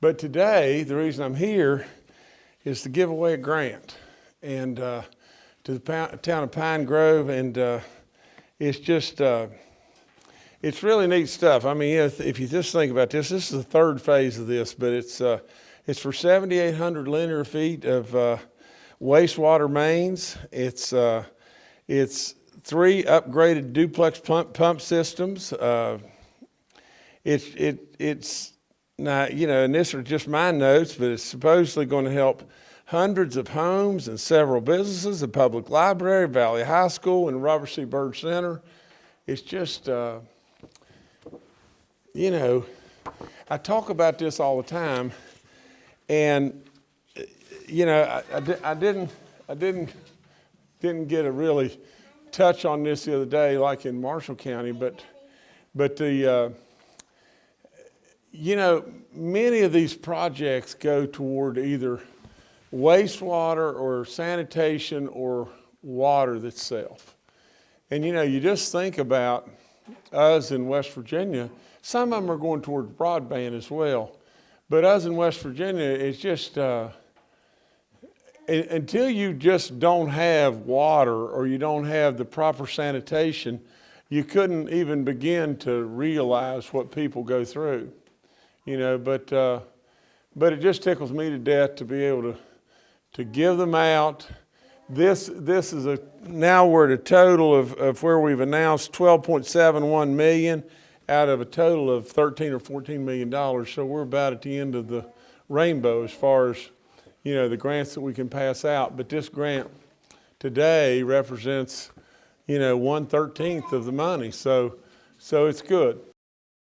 But today, the reason I'm here is to give away a grant and uh, to the town of Pine Grove, and uh, it's just uh, it's really neat stuff. I mean, if, if you just think about this, this is the third phase of this, but it's uh, it's for 7,800 linear feet of uh, wastewater mains. It's uh, it's three upgraded duplex pump, pump systems. It's it it's now you know, and this are just my notes, but it's supposedly going to help hundreds of homes and several businesses, the public library, Valley High School, and Robert C. Byrd Center. It's just, uh, you know, I talk about this all the time, and you know, I, I, di- I didn't, I didn't, didn't get a really touch on this the other day, like in Marshall County, but, but the, uh, you know, many of these projects go toward either wastewater or sanitation or water itself. And you know, you just think about us in West Virginia, some of them are going towards broadband as well. But us in West Virginia, it's just, uh, until you just don't have water or you don't have the proper sanitation, you couldn't even begin to realize what people go through. You know, but, uh, but it just tickles me to death to be able to, to give them out. This, this is a, now we're at a total of, of where we've announced 12.71 million out of a total of 13 or 14 million dollars. So we're about at the end of the rainbow as far as, you know, the grants that we can pass out. But this grant today represents, you know, one thirteenth of the money. So, so it's good.